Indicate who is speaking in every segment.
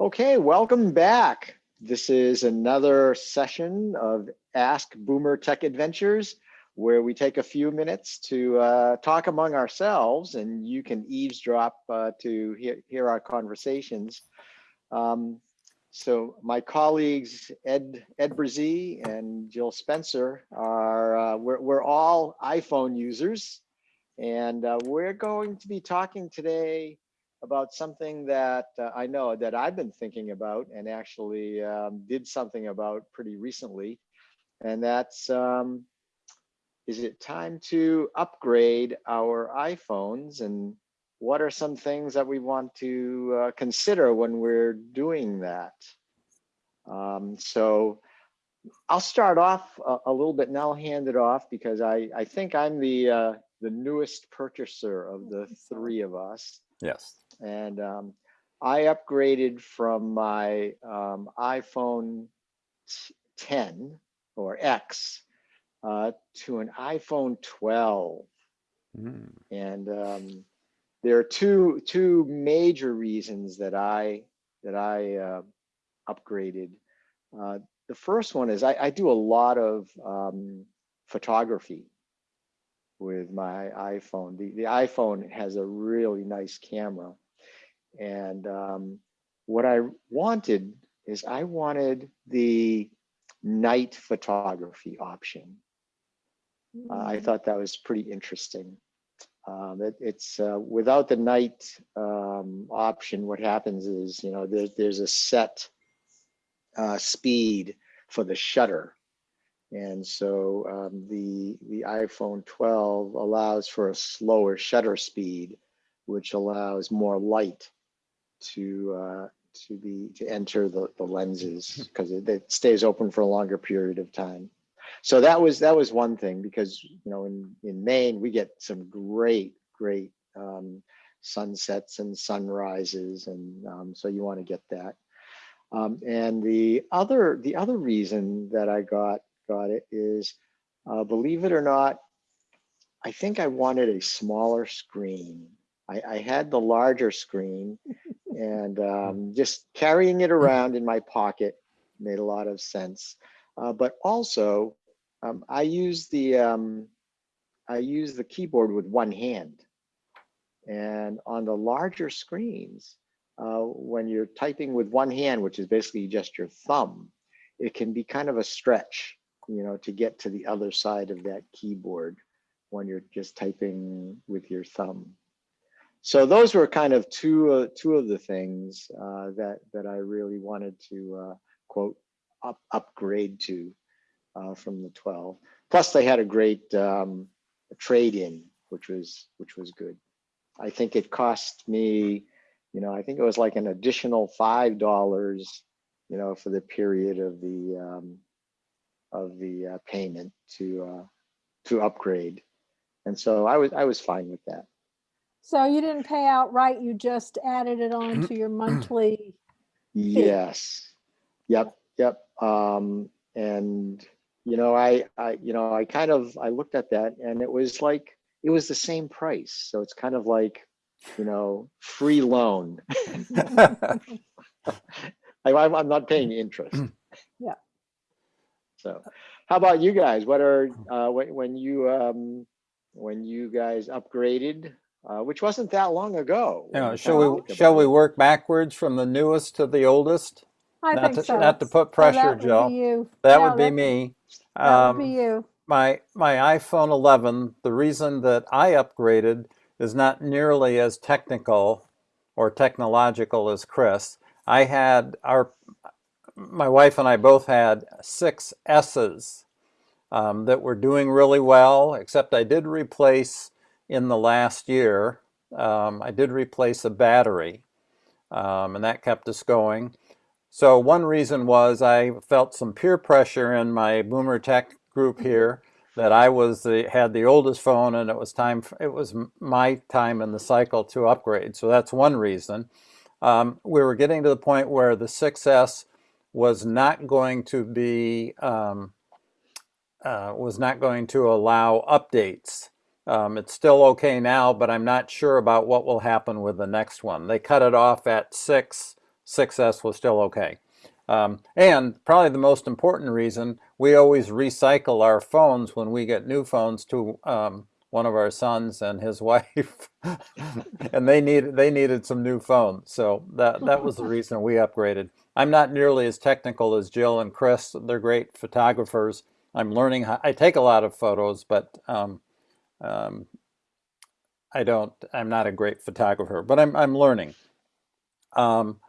Speaker 1: Okay, welcome back. This is another session of Ask Boomer Tech Adventures, where we take a few minutes to uh, talk among ourselves and you can eavesdrop uh, to hear, hear, our conversations. Um, so my colleagues, Ed, Ed Brazee and Jill Spencer are, uh, we're, we're all iPhone users and uh, we're going to be talking today about something that uh, I know that I've been thinking about and actually um, did something about pretty recently. And that's, um, is it time to upgrade our iPhones and what are some things that we want to uh, consider when we're doing that? Um, so I'll start off a, a, little bit and I'll hand it off because I, I think I'm the, uh, the newest purchaser of the three of us.
Speaker 2: Yes.
Speaker 1: And um, I upgraded from my um, iPhone 10 or X uh, to an iPhone 12. Mm. And um, there are two two major reasons that I that I uh, upgraded. Uh, the first one is I, I do a lot of um, photography with my iPhone. The, the iPhone has a really nice camera. And um, what I wanted is I wanted the night photography option. Uh, I mm. thought that was pretty interesting. Um, it, it's uh, without the night um, option, what happens is, you know, there, there's a set uh, speed for the shutter. And so um, the, the iPhone 12 allows for a slower shutter speed, which allows more light to uh, to be to enter the, the lenses because it, it, stays open for a longer period of time. So that was that was one thing because you know in in Maine we get some great great um, sunsets and sunrises and um, so you want to get that. Um, and the other the other reason that I got got it is uh, believe it or not, I think I wanted a smaller screen. I, I had the larger screen and um, just carrying it around in my pocket made a lot of sense. Uh, but also, um, I use the um, I use the keyboard with one hand, and on the larger screens, uh, when you're typing with one hand, which is basically just your thumb, it can be kind of a stretch, you know, to get to the other side of that keyboard when you're just typing with your thumb so those were kind of two uh, two of the things uh, that that I really wanted to uh, quote up, upgrade to uh, from the 12. Plus, they had a great um, trade in, which was which was good. I think it cost me, you know, I think it was like an additional five dollars, you know, for the period of the um, of the uh, payment to uh, to upgrade, and so I was I was fine with that.
Speaker 3: So you didn't pay outright, you just added it on to your monthly?
Speaker 1: Yes. Yep, yep. Um, and you know, I, I, you know, I kind of, I looked at that and it was like, it was the same price. So it's kind of like, you know, free loan. I, I'm not paying interest.
Speaker 3: Yeah.
Speaker 1: So how about you guys? What are, uh, when, when you, um, when you guys upgraded, uh, which wasn't that long ago.
Speaker 2: You know, shall we shall we work backwards from the newest to the oldest?
Speaker 3: I
Speaker 2: not
Speaker 3: think
Speaker 2: to,
Speaker 3: so.
Speaker 2: Not to put pressure,
Speaker 3: so
Speaker 2: Joe.
Speaker 3: Would you.
Speaker 2: That
Speaker 3: yeah,
Speaker 2: would be me.
Speaker 3: That um, would be you.
Speaker 2: My my iPhone 11. The reason that I upgraded is not nearly as technical or technological as Chris. I had our my wife and I both had six S's um, that were doing really well, except I did replace in the last year, um, I did replace a battery, um, and that kept us going. So one reason was I felt some peer pressure in my Boomer Tech group mm-hmm. here that I was the, had the oldest phone and it was time for, it was my time in the cycle to upgrade. So that's one reason. Um, we were getting to the point where the 6S was not going to be um, uh, was not going to allow updates um, it's still okay now, but I'm not sure about what will happen with the next one. They cut it off at six, 6S was still okay. Um, and probably the most important reason, we always recycle our phones when we get new phones to um, one of our sons and his wife, and they needed they needed some new phones. So that that was the reason we upgraded. I'm not nearly as technical as Jill and Chris. They're great photographers. I'm learning. How, I take a lot of photos, but um, um, I don't. I'm not a great photographer, but I'm I'm learning. Um,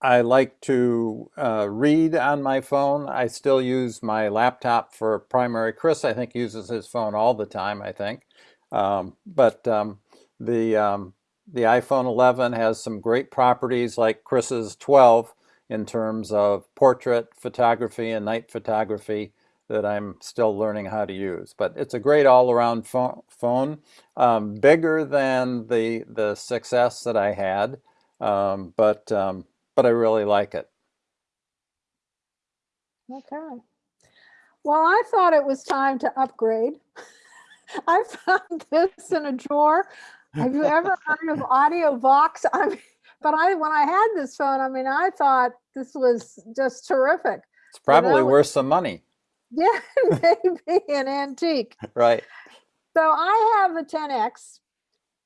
Speaker 2: I like to uh, read on my phone. I still use my laptop for primary. Chris, I think, uses his phone all the time. I think, um, but um, the um, the iPhone 11 has some great properties like Chris's 12 in terms of portrait photography and night photography that I'm still learning how to use. But it's a great all-around pho phone, um, bigger than the the 6S that I had, um, but um, but I really like it.
Speaker 3: Okay. Well, I thought it was time to upgrade. I found this in a drawer. Have you ever heard of Audiovox? I mean, but I when I had this phone, I mean, I thought this was just terrific.
Speaker 2: It's probably worth some money,
Speaker 3: Yeah, maybe an antique.
Speaker 2: right?
Speaker 3: So I have a 10X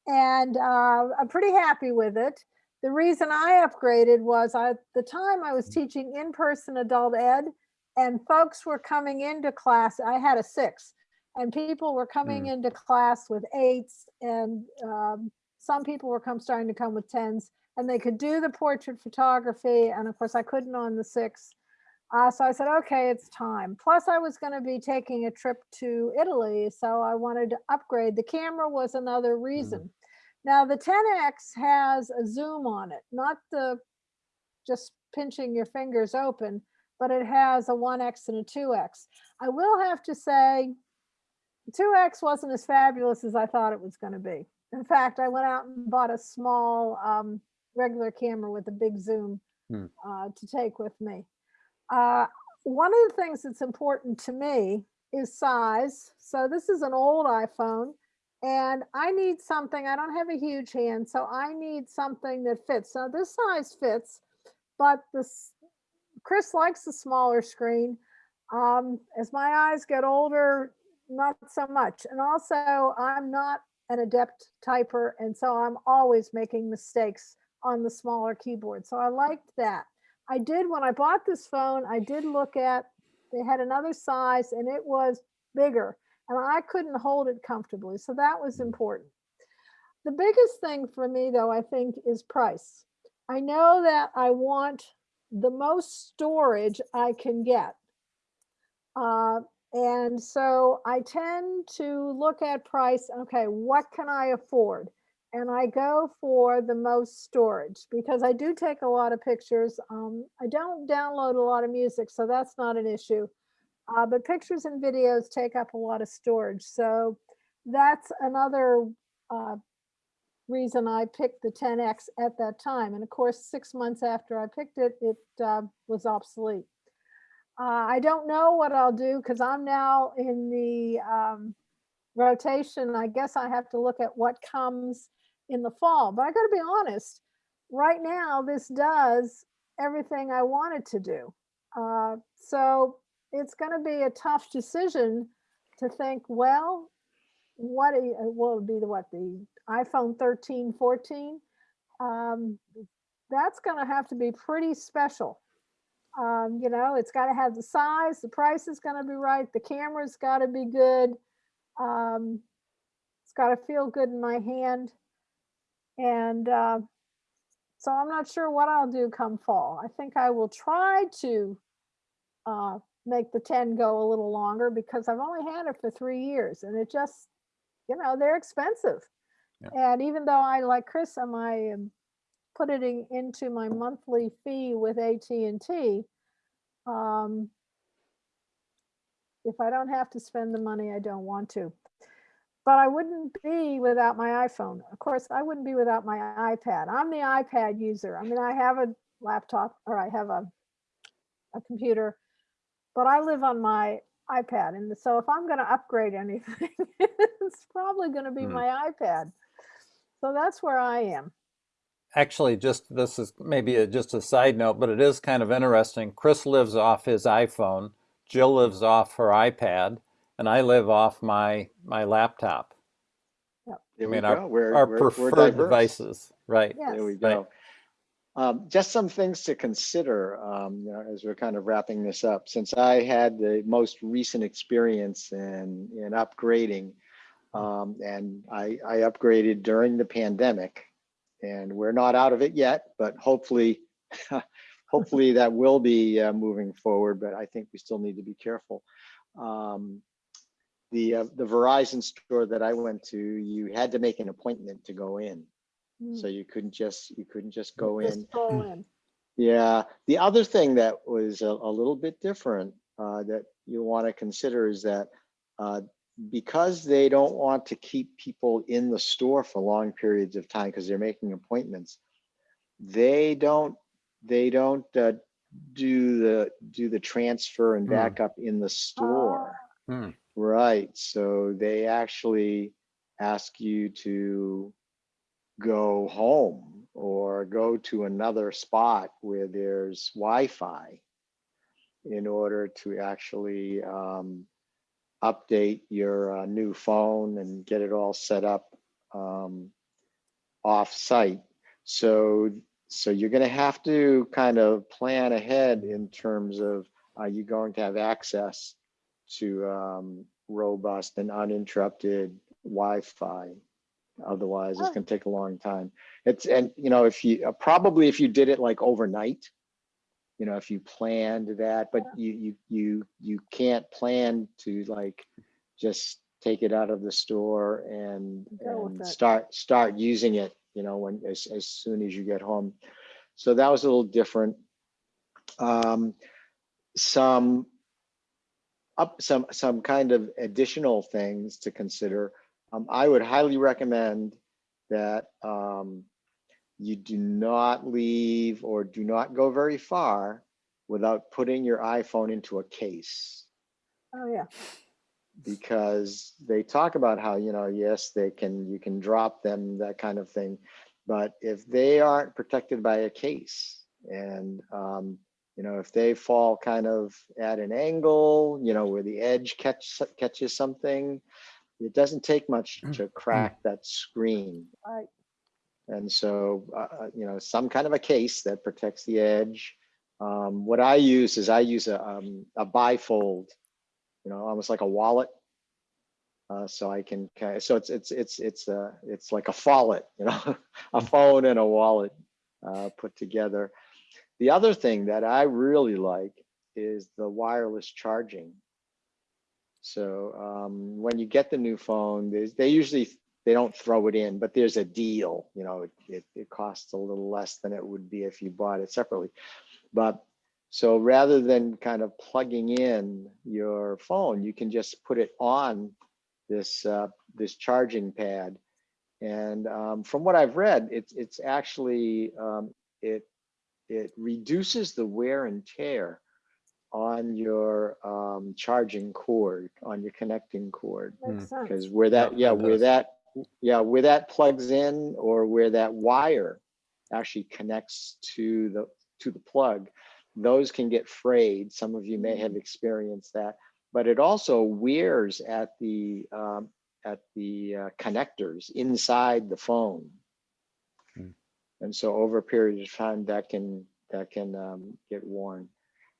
Speaker 3: and uh, I'm pretty happy with it. The reason I upgraded was I, at the time I was teaching in-person adult ed and folks were coming into class. I had a six and people were coming
Speaker 2: Mm.
Speaker 3: into class with eights and um, some people were come starting to come with tens and they could do the portrait photography. And of course I couldn't on the six. Uh, so I said, okay, it's time. Plus I was going to be taking a trip to Italy. So I wanted to upgrade. The camera was another reason. Now the 10X has a zoom on it, not the just pinching your fingers open, but it has a 1X and a 2X. I will have to say, 2X wasn't as fabulous as I thought it was going to be. In fact, I went out and bought a small um, regular camera with a big zoom
Speaker 2: Hmm.
Speaker 3: uh, to take with me. Uh, one of the things that's important to me is size. So this is an old iPhone and I need something, I don't have a huge hand, so I need something that fits. Now this size fits, but this, Chris likes the smaller screen. Um, as my eyes get older, not so much. And also I'm not an adept typer. And so I'm always making mistakes on the smaller keyboard. So I liked that. I did, when I bought this phone, I did look at, they had another size and it was bigger and I couldn't hold it comfortably. So that was important. The biggest thing for me though, I think is price. I know that I want the most storage I can get. Uh, and so I tend to look at price, okay, what can I afford? And I go for the most storage because I do take a lot of pictures. Um, I don't download a lot of music, so that's not an issue. Uh, but pictures and videos take up a lot of storage. So that's another uh, reason I picked the 10X at that time. And of course, six months after I picked it, it uh, was obsolete. Uh, I don't know what I'll do because I'm now in the um, rotation. I guess I have to look at what comes in the fall. But I got to be honest, right now, this does everything I wanted to do. Uh, so it's going to be a tough decision to think, well, what you, will it be the what the iPhone 13, 14? Um, that's going to have to be pretty special. Um, you know, it's got to have the size, the price is going to be right, the camera's got to be good. Um, it's got to feel good in my hand. And uh, so I'm not sure what I'll do come fall. I think I will try to uh, make the 10 go a little longer because I've only had it for three years and it just, you know, they're expensive.
Speaker 2: Yeah.
Speaker 3: And even though I, like Chris, am I um, put it into my monthly fee with AT&T, um, if I don't have to spend the money, I don't want to. But I wouldn't be without my iPhone. Of course, I wouldn't be without my iPad. I'm the iPad user. I mean, I have a laptop or I have a, a computer, but I live on my iPad. And so if I'm going to upgrade anything, it's probably going to be
Speaker 2: Hmm.
Speaker 3: my iPad. So that's where I am.
Speaker 2: actually, just this is maybe a, just a side note, but it is kind of interesting. Chris lives off his iPhone, Jill lives off her iPad, and I live off my my laptop.
Speaker 1: There
Speaker 2: I mean, our.
Speaker 1: We're,
Speaker 2: our
Speaker 1: we're- we're
Speaker 2: preferred devices, right?
Speaker 3: Yes.
Speaker 1: There we
Speaker 2: Right.
Speaker 1: go. Um, just some things to consider, um, you know, as we're kind of wrapping this up. Since I had the most recent experience in, in upgrading, um, and I, I upgraded during the pandemic, and we're not out of it yet, but hopefully, hopefully that will be uh, moving forward. But I think we still need to be careful. Um, the uh, the Verizon store that I went to, you had to make an appointment to go in.
Speaker 3: Mm,
Speaker 1: So you couldn't just, you couldn't just go in.
Speaker 3: Just go in.
Speaker 1: Yeah, the other thing that was a, a little bit different uh, that you want to consider is that uh, because they don't want to keep people in the store for long periods of time because they're making appointments, they don't, they don't uh, do the, do the transfer and
Speaker 2: Hmm.
Speaker 1: backup in the store.
Speaker 2: Hmm.
Speaker 1: Right, so they actually ask you to go home or go to another spot where there's Wi-Fi in order to actually um, update your uh, new phone and get it all set up um, off-site. So, so you're gonna have to kind of plan ahead in terms of, are you going to have access to um, robust and uninterrupted Wi-Fi. Otherwise, it's
Speaker 3: Oh.
Speaker 1: gonna take a long time. It's, and you know, if you, uh, probably if you did it like overnight, you know, if you planned that, but you, you, you, you can't plan to like just take it out of the store and, and start, start using it, you know, when, as, as soon as you get home. So that was a little different. Um, some up some some kind of additional things to consider. Um, I would highly recommend that um, you do not leave or do not go very far without putting your iPhone into a case
Speaker 3: Oh, yeah.
Speaker 1: Because they talk about how you know yes they can you can drop them that kind of thing but if they aren't protected by a case and um, you know if they fall kind of at an angle you know where the edge catch catches something it doesn't take much to crack that screen
Speaker 3: Right.
Speaker 1: and so, uh, uh, you know, some kind of a case that protects the edge. Um, what I use is I use a, um, a bifold, you know, almost like a wallet. Uh, so I can, so it's, it's, it's, it's, uh, it's like a wallet, you know, a phone and a wallet, uh, put together. The other thing that I really like is the wireless charging. So, um, when you get the new phone, they usually they don't throw it in, but there's a deal, you know, it, it, it costs a little less than it would be if you bought it separately. But so rather than kind of plugging in your phone, you can just put it on this, uh, this charging pad. And um, from what I've read, it's, it's actually, um, it, it reduces the wear and tear on your um, charging cord, on your connecting cord.
Speaker 3: Makes sense.
Speaker 1: Because where that,
Speaker 2: Yeah,
Speaker 1: yeah, where that, yeah, where that plugs in or where that wire actually connects to the, to the plug, those can get frayed. Some of you may have experienced that, but it also wears at the, um, at the uh, connectors inside the phone.
Speaker 2: Hmm.
Speaker 1: And so over a period of time, that can, that can um, get worn.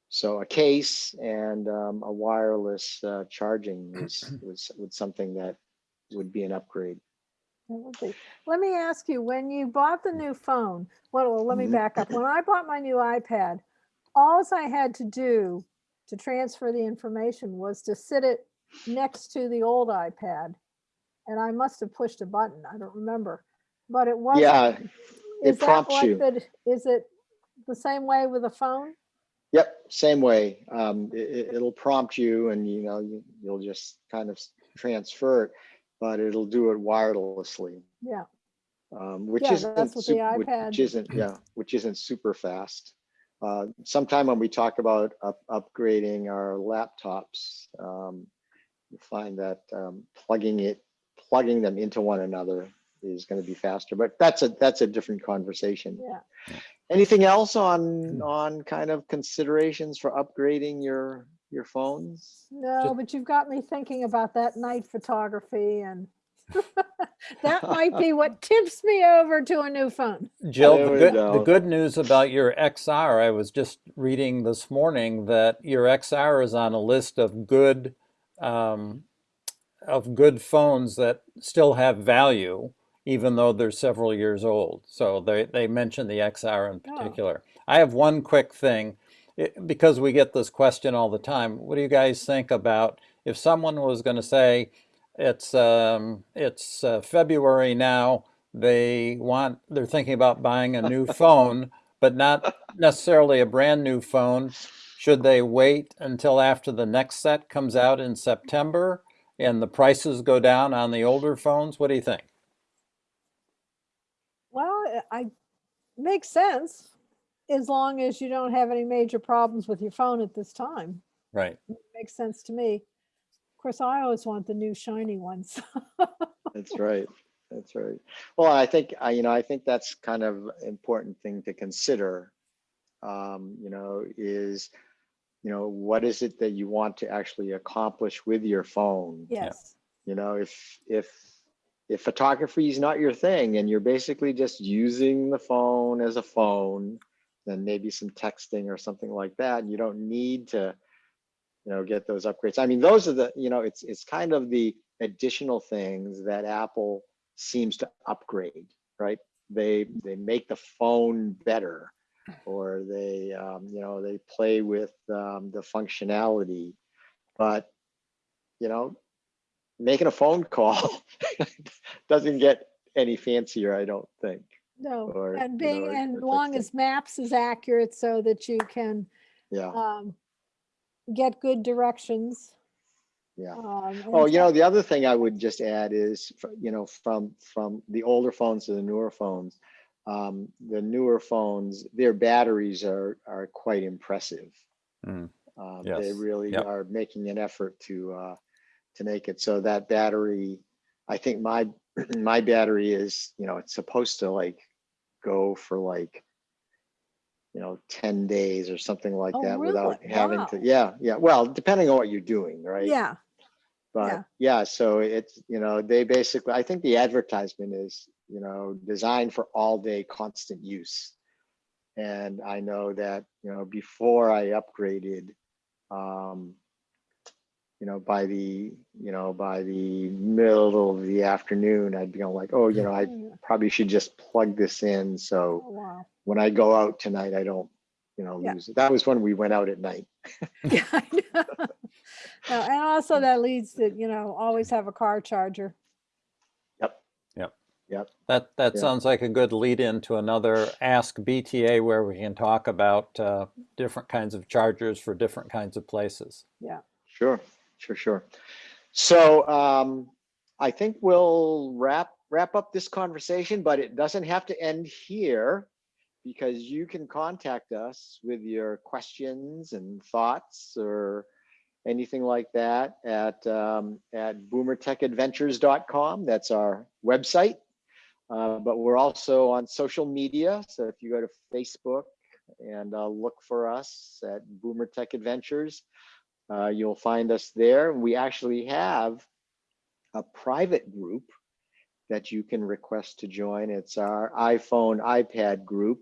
Speaker 1: So a case and um, a wireless uh, charging was, was, was something that would be an upgrade.
Speaker 3: That would be. Let me ask you, when you bought the new phone, well, let me
Speaker 1: Mhm.
Speaker 3: back up. When I bought my new iPad, alls I had to do to transfer the information was to sit it next to the old iPad. And I must have pushed a button. I don't remember. But it wasn't.
Speaker 1: Yeah, it prompts
Speaker 3: like
Speaker 1: you.
Speaker 3: the- Is it the same way with a phone?
Speaker 1: Yep, same way. Um, it, it'll prompt you and you know, you, you'll just kind of transfer it, but it'll do it wirelessly.
Speaker 3: Yeah.
Speaker 1: Um, which
Speaker 3: Yeah,
Speaker 1: isn't,
Speaker 3: that's what the iPad-
Speaker 1: which isn't, yeah, which isn't super fast. Uh, sometime when we talk about up, upgrading our laptops, um, you find that um, plugging it, plugging them into one another is going to be faster. But that's a that's a different conversation.
Speaker 3: Yeah.
Speaker 1: Anything else on on kind of considerations for upgrading your your phones?
Speaker 3: No, but you've got me thinking about that night photography and that might be what tips me over to a new phone.
Speaker 2: Jill, the
Speaker 1: we
Speaker 2: good, the good news about your XR, I was just reading this morning that your XR is on a list of good, um, of good phones that still have value, even though they're several years old. So they, they mentioned the XR in
Speaker 3: Oh.
Speaker 2: particular. I have one quick thing, it- because we get this question all the time. What do you guys think about if someone was going to say, it's, um, it's uh, February now, they want, they're thinking about buying a new phone, but not necessarily a brand new phone. Should they wait until after the next set comes out in September and the prices go down on the older phones? What do you think?
Speaker 3: Well, I- I, makes sense as long as you don't have any major problems with your phone at this time.
Speaker 2: Right.
Speaker 3: Makes sense to me. Of course, I always want the new shiny ones.
Speaker 1: That's right. That's right. Well, I think, I, you know, I think that's kind of important thing to consider. Um, you know, is, you know, what is it that you want to actually accomplish with your phone?
Speaker 3: Yes.
Speaker 1: You know, if, if, if photography is not your thing and you're basically just using the phone as a phone, then maybe some texting or something like that, and you don't need to, you know, get those upgrades. I mean, those are the, you know, it's, it's kind of the additional things that Apple seems to upgrade, right? They, they make the phone better or they, um, you know, they play with um, the functionality. But, you know, making a phone call doesn't get any fancier, I don't think.
Speaker 3: No,
Speaker 1: Or,
Speaker 3: and
Speaker 1: you know,
Speaker 3: being, and long as maps is accurate so that you can
Speaker 1: Yeah,
Speaker 3: um, get good directions.
Speaker 1: yeah.
Speaker 3: um,
Speaker 1: Oh, you know, the other thing I would just add is, you know, from, from the older phones to the newer phones, um, the newer phones, their batteries are, are quite impressive.
Speaker 2: Mm,
Speaker 1: Um, They really
Speaker 2: yep.
Speaker 1: are making an effort to, uh, to make it so that battery, I think my, my battery is, you know, it's supposed to like go for like, you know, 10 days or something like
Speaker 3: Oh,
Speaker 1: that without having
Speaker 3: Wow.
Speaker 1: to, yeah, yeah. Well, depending on what you're doing, right?
Speaker 3: Yeah,
Speaker 1: But
Speaker 3: Yeah.
Speaker 1: yeah, so it's, you know, they basically, I think the advertisement is, you know, designed for all day constant use. And I know that, you know, before I upgraded, um, you know, by the, you know, by the middle of the afternoon, I'd be like, oh, you know, I
Speaker 3: Mm,
Speaker 1: probably should just plug this in. So
Speaker 3: oh, wow.
Speaker 1: when I go out tonight, I don't, you know,
Speaker 3: Yeah.
Speaker 1: lose it. That was when we went out at night.
Speaker 3: Yeah, I know. No, And also that leads to, you know, always have a car charger. Yep. Yep. Yep.
Speaker 2: That, that
Speaker 1: Yeah.
Speaker 2: sounds like a good lead into another Ask BTA where we can talk about uh, different kinds of chargers for different kinds of places. Yeah.
Speaker 1: Sure, sure, sure. So um, I think we'll wrap wrap up this conversation, but it doesn't have to end here because you can contact us with your questions and thoughts or anything like that at um, at boomertechadventures.com. That's our website. Uh, but we're also on social media. So if you go to Facebook and uh, look for us at Boomer Tech Adventures, uh, you'll find us there. We actually have a private group that you can request to join. It's our iPhone, iPad group.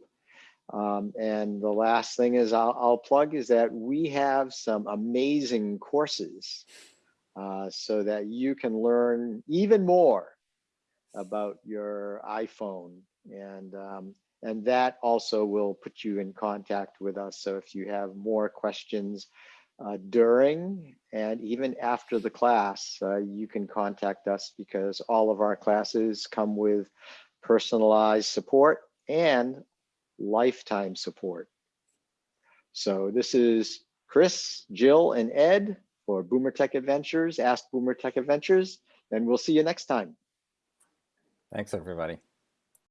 Speaker 1: Um, and the last thing is I'll, I'll plug is that we have some amazing courses uh, so that you can learn even more about your iPhone. And, um, and that also will put you in contact with us. So if you have more questions uh, during and even after the class, uh, you can contact us because all of our classes come with personalized support and lifetime support. So this is Chris, Jill, and Ed for Boomer Tech Adventures, Ask Boomer Tech Adventures, and we'll see you next time.
Speaker 2: Thanks, everybody.